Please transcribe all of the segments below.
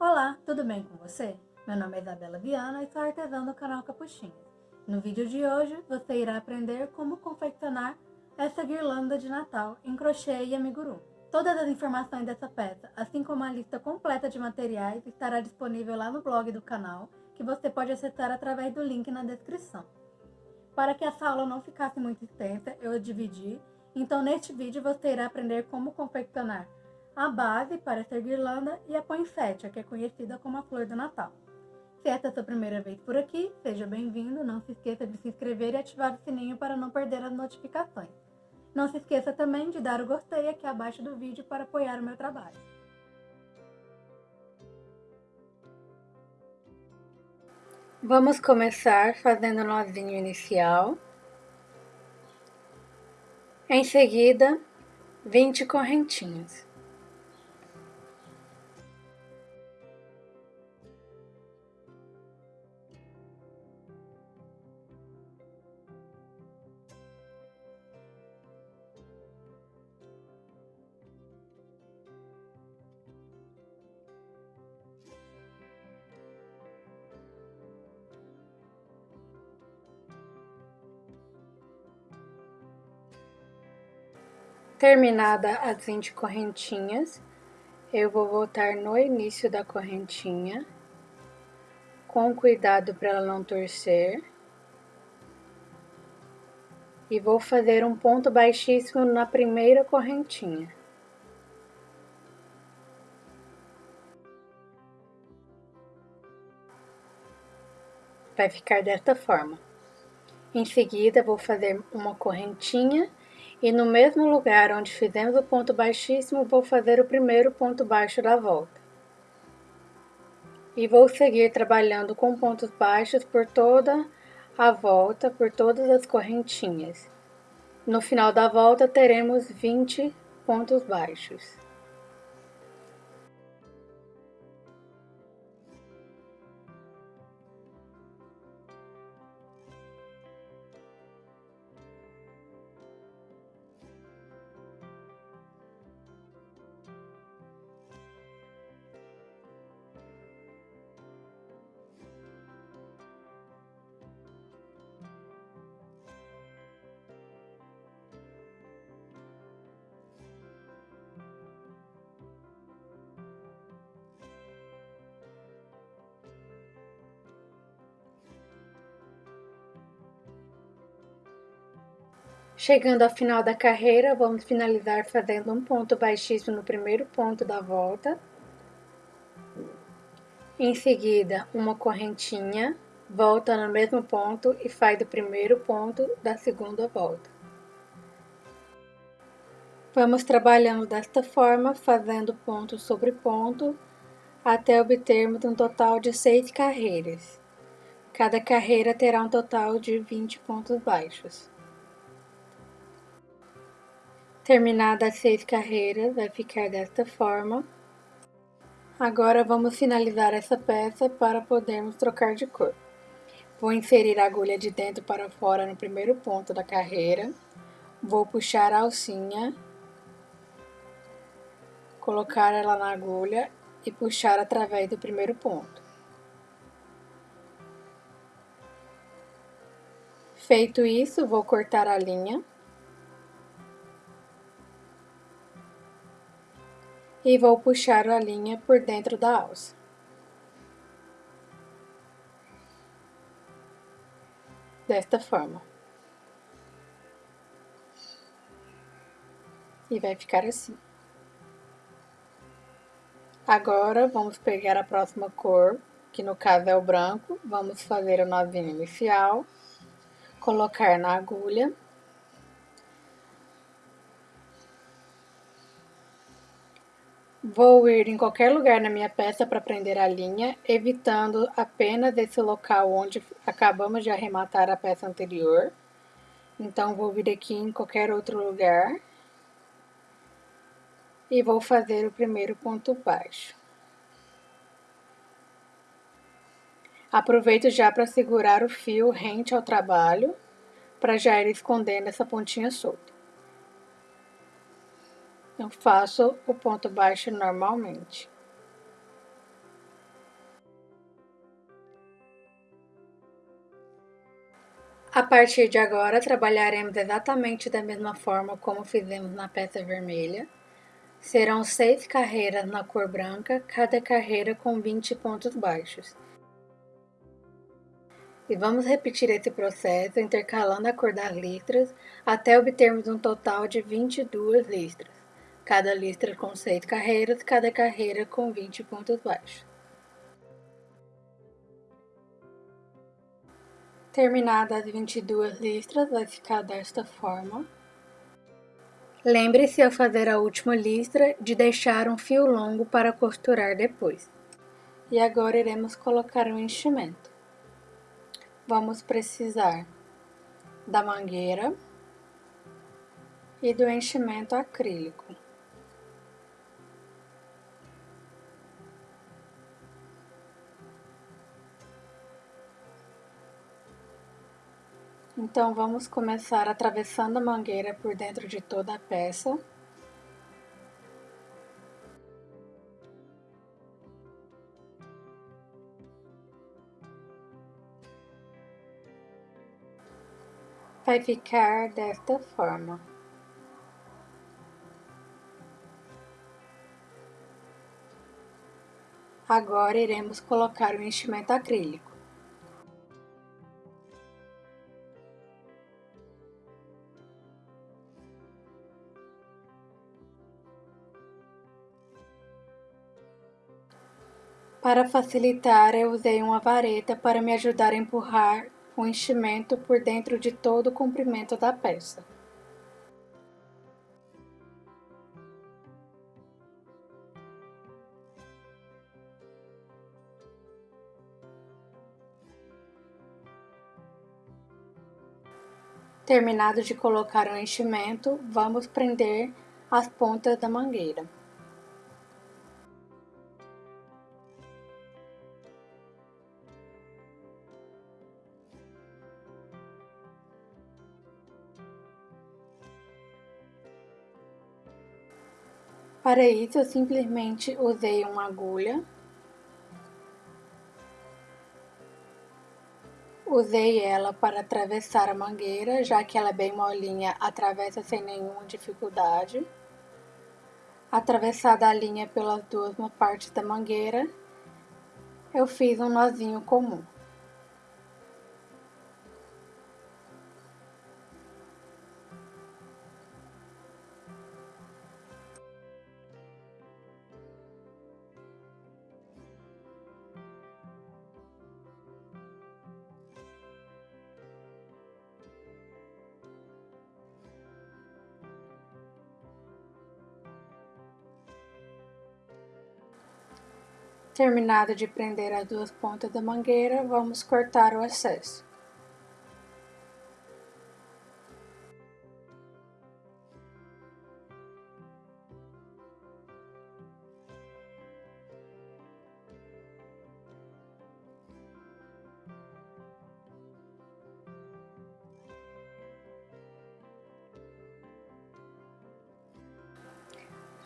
Olá, tudo bem com você? Meu nome é Isabela Viana e sou artesã do canal Capuchinhos. No vídeo de hoje, você irá aprender como confeccionar essa guirlanda de Natal em crochê e amigurumi. Todas as informações dessa peça, assim como a lista completa de materiais, estará disponível lá no blog do canal, que você pode acessar através do link na descrição. Para que essa aula não ficasse muito extensa, eu dividi, então neste vídeo você irá aprender como confeccionar a base para essa guirlanda e a poinsettia, que é conhecida como a flor do Natal. Se esta é a sua primeira vez por aqui, seja bem-vindo, não se esqueça de se inscrever e ativar o sininho para não perder as notificações. Não se esqueça também de dar o gostei aqui abaixo do vídeo para apoiar o meu trabalho. Vamos começar fazendo o nozinho inicial. Em seguida, 20 correntinhas. Terminada as 20 correntinhas, eu vou voltar no início da correntinha, com cuidado para ela não torcer. E vou fazer um ponto baixíssimo na primeira correntinha. Vai ficar desta forma. Em seguida, vou fazer uma correntinha e no mesmo lugar onde fizemos o ponto baixíssimo, vou fazer o primeiro ponto baixo da volta. E vou seguir trabalhando com pontos baixos por toda a volta, por todas as correntinhas. No final da volta, teremos 20 pontos baixos. Chegando ao final da carreira, vamos finalizar fazendo um ponto baixíssimo no primeiro ponto da volta. Em seguida, uma correntinha, volta no mesmo ponto e faz o primeiro ponto da segunda volta. Vamos trabalhando desta forma, fazendo ponto sobre ponto, até obtermos um total de seis carreiras. Cada carreira terá um total de 20 pontos baixos. Terminadas as seis carreiras, vai ficar desta forma. Agora vamos finalizar essa peça para podermos trocar de cor. Vou inserir a agulha de dentro para fora no primeiro ponto da carreira. Vou puxar a alcinha, colocar ela na agulha e puxar através do primeiro ponto. Feito isso, vou cortar a linha. E vou puxar a linha por dentro da alça. Desta forma. E vai ficar assim. Agora, vamos pegar a próxima cor, que no caso é o branco. Vamos fazer o nozinho inicial, colocar na agulha Vou ir em qualquer lugar na minha peça para prender a linha, evitando apenas esse local onde acabamos de arrematar a peça anterior. Então, vou vir aqui em qualquer outro lugar. E vou fazer o primeiro ponto baixo. Aproveito já para segurar o fio rente ao trabalho, para já ir escondendo essa pontinha solta eu faço o ponto baixo normalmente. A partir de agora, trabalharemos exatamente da mesma forma como fizemos na peça vermelha. Serão seis carreiras na cor branca, cada carreira com 20 pontos baixos. E vamos repetir esse processo intercalando a cor das listras até obtermos um total de 22 listras. Cada com 6 carreiras, cada carreira com 20 pontos baixos. Terminadas as 22 listras, vai ficar desta forma. Lembre-se ao fazer a última listra de deixar um fio longo para costurar depois. E agora iremos colocar o enchimento vamos precisar da mangueira e do enchimento acrílico. Então, vamos começar atravessando a mangueira por dentro de toda a peça. vai ficar desta forma. Agora iremos colocar o enchimento acrílico. Para facilitar, eu usei uma vareta para me ajudar a empurrar o enchimento por dentro de todo o comprimento da peça. Terminado de colocar o enchimento, vamos prender as pontas da mangueira. Para isso, eu simplesmente usei uma agulha, usei ela para atravessar a mangueira, já que ela é bem molinha, atravessa sem nenhuma dificuldade. Atravessada a linha pelas duas partes da mangueira, eu fiz um nozinho comum. Terminado de prender as duas pontas da mangueira, vamos cortar o excesso.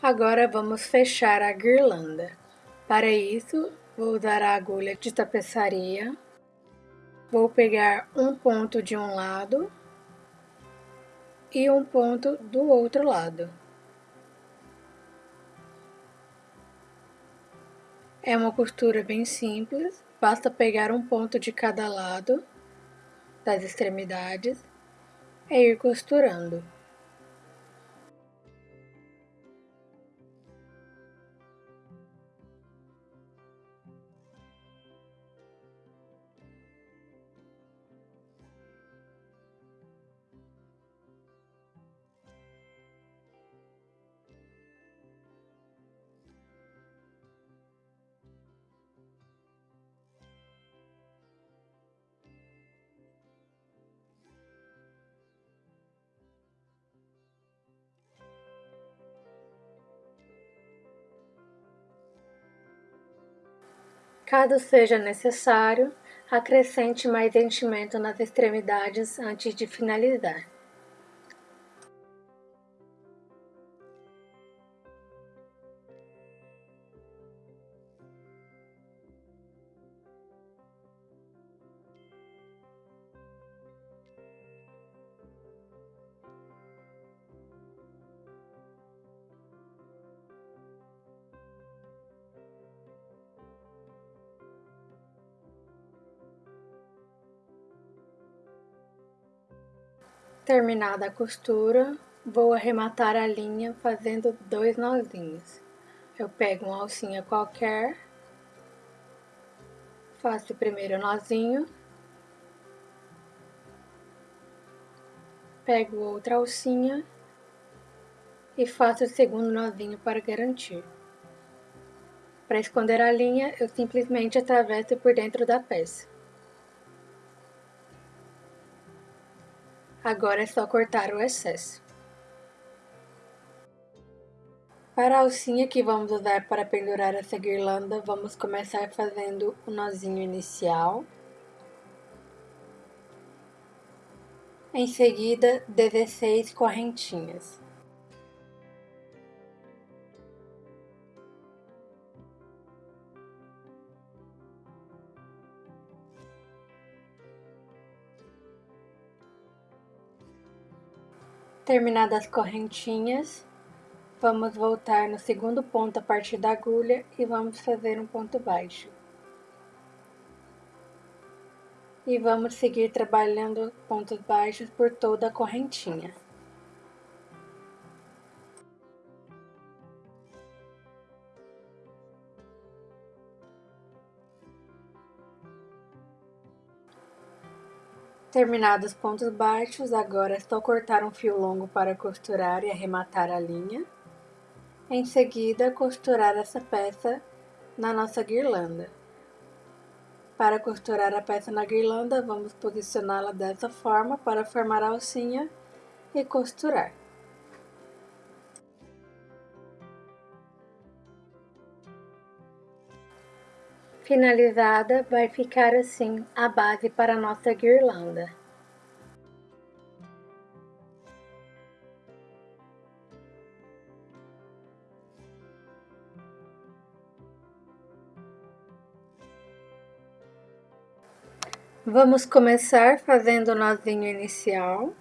Agora vamos fechar a guirlanda. Para isso, vou usar a agulha de tapeçaria, vou pegar um ponto de um lado e um ponto do outro lado. É uma costura bem simples, basta pegar um ponto de cada lado das extremidades e ir costurando. Caso seja necessário, acrescente mais enchimento nas extremidades antes de finalizar. Terminada a costura, vou arrematar a linha fazendo dois nozinhos. Eu pego uma alcinha qualquer, faço o primeiro nozinho, pego outra alcinha e faço o segundo nozinho para garantir. Para esconder a linha, eu simplesmente atravesso por dentro da peça. Agora é só cortar o excesso. Para a alcinha que vamos usar para pendurar essa guirlanda, vamos começar fazendo o nozinho inicial. Em seguida, 16 correntinhas. Terminadas as correntinhas, vamos voltar no segundo ponto a partir da agulha e vamos fazer um ponto baixo. E vamos seguir trabalhando pontos baixos por toda a correntinha. Terminados os pontos baixos, agora é só cortar um fio longo para costurar e arrematar a linha. Em seguida, costurar essa peça na nossa guirlanda. Para costurar a peça na guirlanda, vamos posicioná-la dessa forma para formar a alcinha e costurar. Finalizada, vai ficar assim a base para a nossa guirlanda. Vamos começar fazendo o nozinho inicial.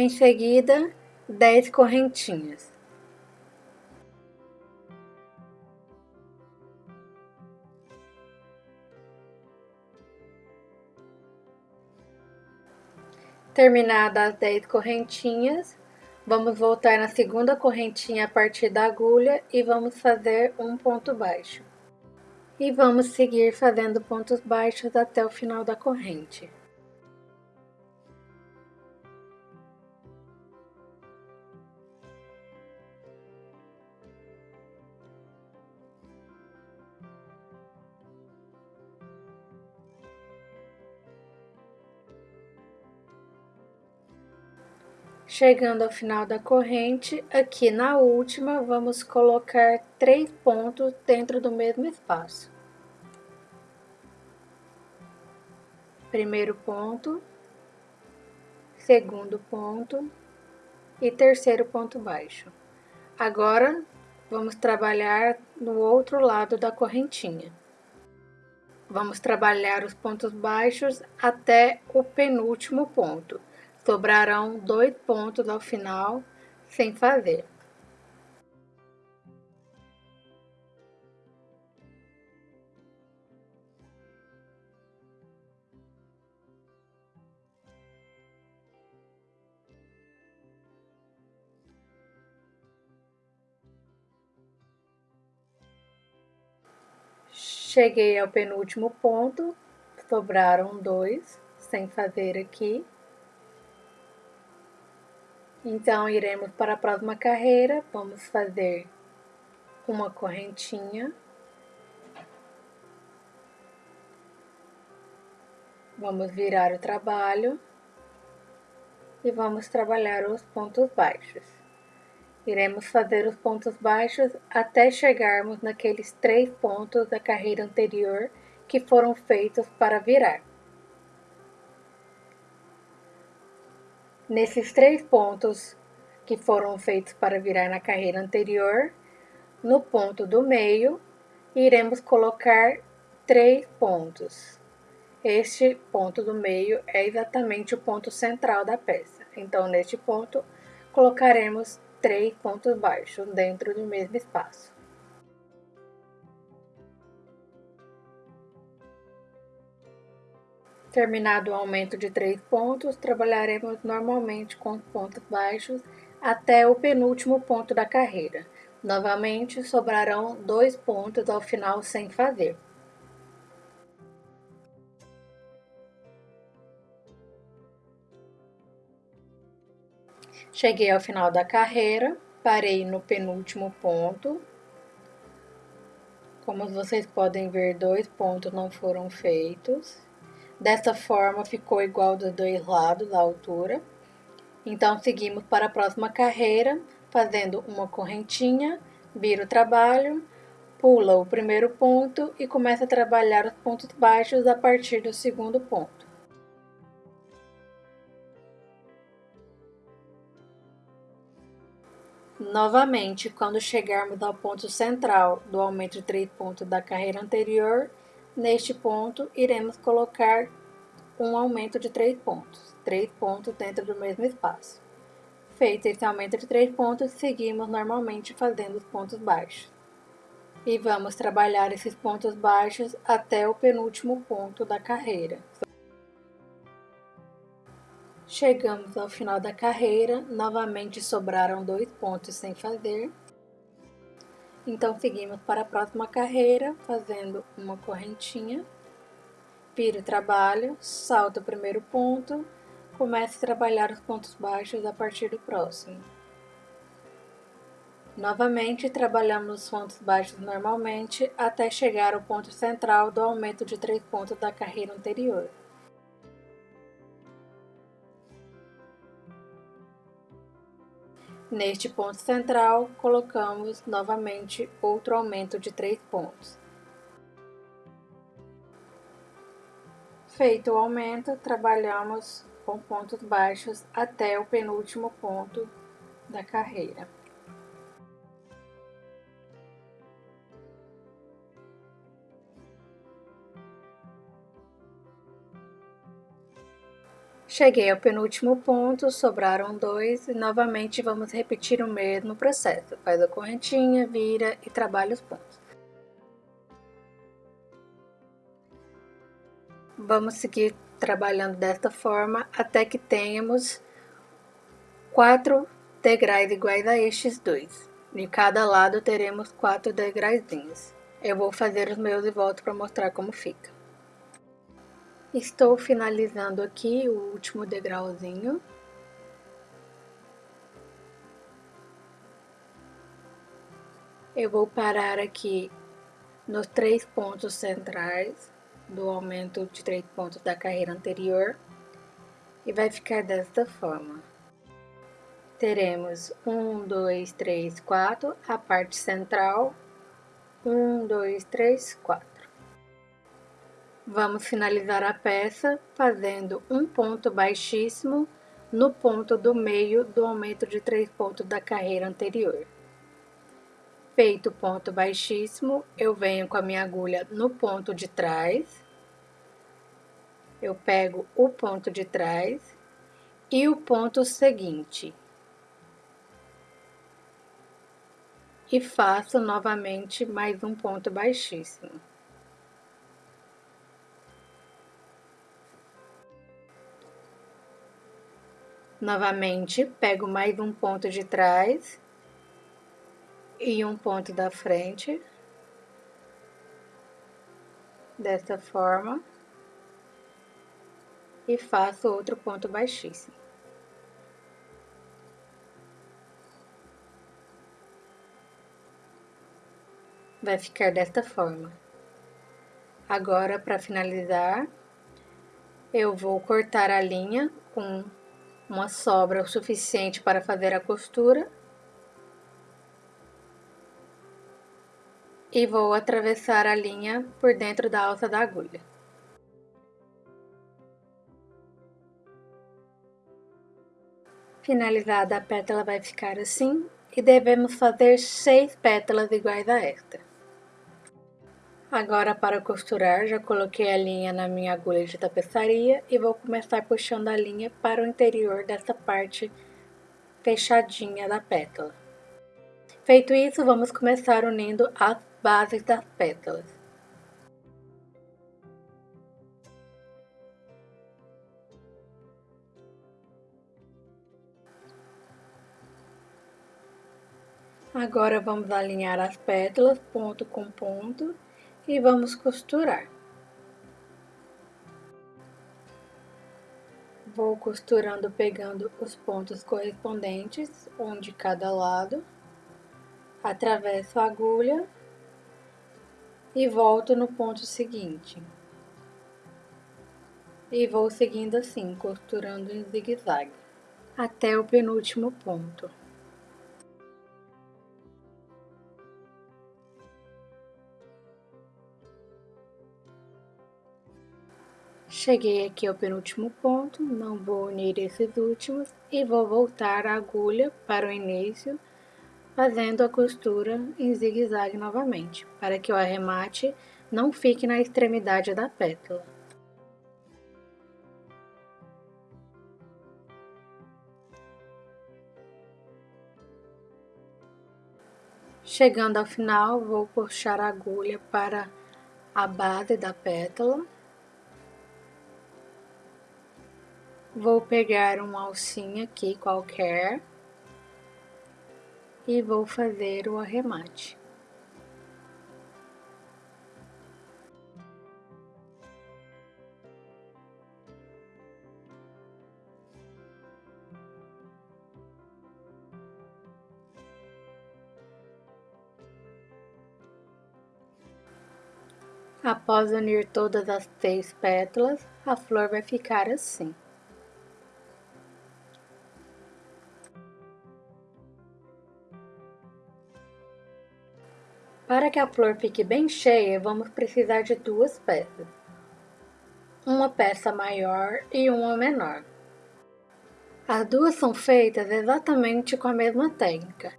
Em seguida, dez correntinhas. Terminadas as dez correntinhas, vamos voltar na segunda correntinha a partir da agulha e vamos fazer um ponto baixo. E vamos seguir fazendo pontos baixos até o final da corrente. Chegando ao final da corrente, aqui na última, vamos colocar três pontos dentro do mesmo espaço. Primeiro ponto, segundo ponto e terceiro ponto baixo. Agora, vamos trabalhar no outro lado da correntinha. Vamos trabalhar os pontos baixos até o penúltimo ponto sobrarão dois pontos ao final sem fazer. Cheguei ao penúltimo ponto, sobraram dois, sem fazer aqui. Então, iremos para a próxima carreira, vamos fazer uma correntinha. Vamos virar o trabalho e vamos trabalhar os pontos baixos. Iremos fazer os pontos baixos até chegarmos naqueles três pontos da carreira anterior que foram feitos para virar. Nesses três pontos que foram feitos para virar na carreira anterior, no ponto do meio, iremos colocar três pontos. Este ponto do meio é exatamente o ponto central da peça. Então, neste ponto, colocaremos três pontos baixos dentro do mesmo espaço. Terminado o aumento de três pontos, trabalharemos normalmente com pontos baixos até o penúltimo ponto da carreira. Novamente, sobrarão dois pontos ao final sem fazer. Cheguei ao final da carreira, parei no penúltimo ponto. Como vocês podem ver, dois pontos não foram feitos. Dessa forma, ficou igual dos dois lados a altura. Então, seguimos para a próxima carreira, fazendo uma correntinha, vira o trabalho, pula o primeiro ponto e começa a trabalhar os pontos baixos a partir do segundo ponto. Novamente, quando chegarmos ao ponto central do aumento de 3 pontos da carreira anterior, neste ponto iremos colocar um aumento de 3 pontos, 3 pontos dentro do mesmo espaço. Feito esse aumento de 3 pontos, seguimos normalmente fazendo os pontos baixos. E vamos trabalhar esses pontos baixos até o penúltimo ponto da carreira. Chegamos ao final da carreira, novamente sobraram dois pontos sem fazer. Então, seguimos para a próxima carreira, fazendo uma correntinha. Vira o trabalho, salta o primeiro ponto, comece a trabalhar os pontos baixos a partir do próximo. Novamente, trabalhamos os pontos baixos normalmente até chegar ao ponto central do aumento de três pontos da carreira anterior. Neste ponto central, colocamos novamente outro aumento de 3 pontos. Feito o aumento, trabalhamos com pontos baixos até o penúltimo ponto da carreira. Cheguei ao penúltimo ponto, sobraram dois e novamente vamos repetir o mesmo processo. Faz a correntinha, vira e trabalha os pontos. Vamos seguir trabalhando desta forma até que tenhamos quatro degraus iguais a estes dois. De cada lado teremos quatro degrauzinhos. Eu vou fazer os meus e volto para mostrar como fica. Estou finalizando aqui o último degrauzinho. Eu vou parar aqui nos três pontos centrais do aumento de três pontos da carreira anterior e vai ficar desta forma. Teremos um, dois, três, quatro, a parte central, um, dois, três, quatro. Vamos finalizar a peça fazendo um ponto baixíssimo no ponto do meio do aumento de três pontos da carreira anterior. Feito o ponto baixíssimo, eu venho com a minha agulha no ponto de trás, eu pego o ponto de trás e o ponto seguinte. E faço novamente mais um ponto baixíssimo. Novamente, pego mais um ponto de trás e um ponto da frente, desta forma, e faço outro ponto baixíssimo. Vai ficar desta forma. Agora, para finalizar, eu vou cortar a linha com uma sobra o suficiente para fazer a costura. E vou atravessar a linha por dentro da alça da agulha. Finalizada a pétala vai ficar assim e devemos fazer seis pétalas iguais a esta. Agora para costurar, já coloquei a linha na minha agulha de tapeçaria e vou começar puxando a linha para o interior dessa parte fechadinha da pétala. Feito isso, vamos começar unindo as bases das pétalas. Agora vamos alinhar as pétalas ponto com ponto e vamos costurar. Vou costurando pegando os pontos correspondentes, um de cada lado, atravesso a agulha e volto no ponto seguinte. E vou seguindo assim, costurando em zigue-zague, até o penúltimo ponto. Cheguei aqui ao penúltimo ponto, não vou unir esses últimos e vou voltar a agulha para o início, fazendo a costura em zigue-zague novamente, para que o arremate não fique na extremidade da pétala. Chegando ao final, vou puxar a agulha para a base da pétala Vou pegar uma alcinha aqui qualquer e vou fazer o arremate. Após unir todas as seis pétalas, a flor vai ficar assim. Para que a flor fique bem cheia, vamos precisar de duas peças. Uma peça maior e uma menor. As duas são feitas exatamente com a mesma técnica.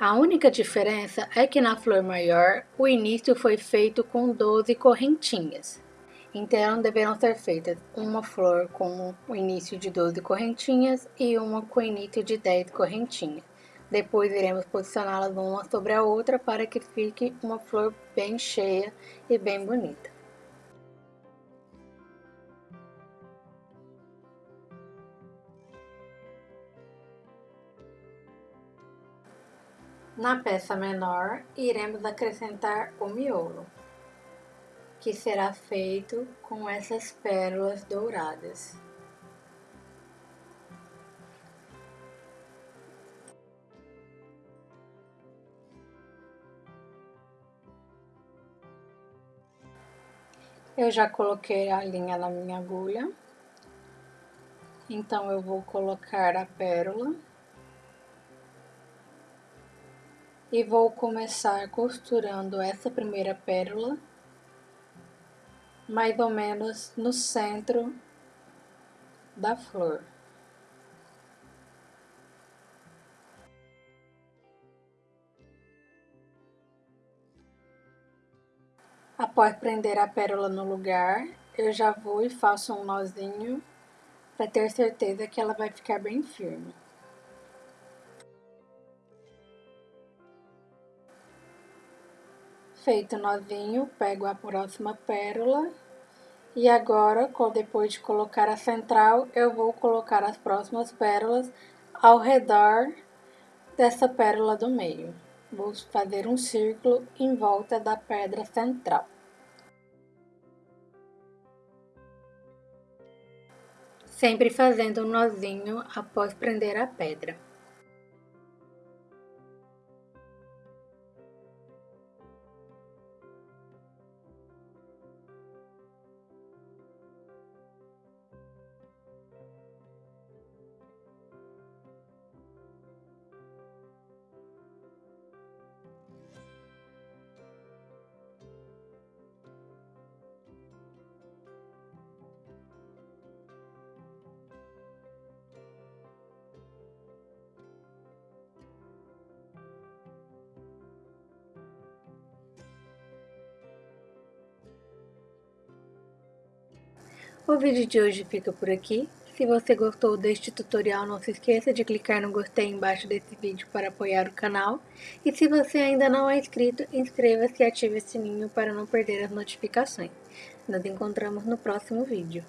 A única diferença é que na flor maior, o início foi feito com 12 correntinhas. Então, deverão ser feitas uma flor com o início de 12 correntinhas e uma com o início de 10 correntinhas. Depois iremos posicioná-las uma sobre a outra para que fique uma flor bem cheia e bem bonita. Na peça menor, iremos acrescentar o miolo, que será feito com essas pérolas douradas. Eu já coloquei a linha na minha agulha. Então, eu vou colocar a pérola. E vou começar costurando essa primeira pérola, mais ou menos no centro da flor. Após prender a pérola no lugar, eu já vou e faço um nozinho para ter certeza que ela vai ficar bem firme. Feito o nozinho, pego a próxima pérola e agora, depois de colocar a central, eu vou colocar as próximas pérolas ao redor dessa pérola do meio. Vou fazer um círculo em volta da pedra central. Sempre fazendo um nozinho após prender a pedra. O vídeo de hoje fica por aqui. Se você gostou deste tutorial, não se esqueça de clicar no gostei embaixo desse vídeo para apoiar o canal. E se você ainda não é inscrito, inscreva-se e ative o sininho para não perder as notificações. Nos encontramos no próximo vídeo.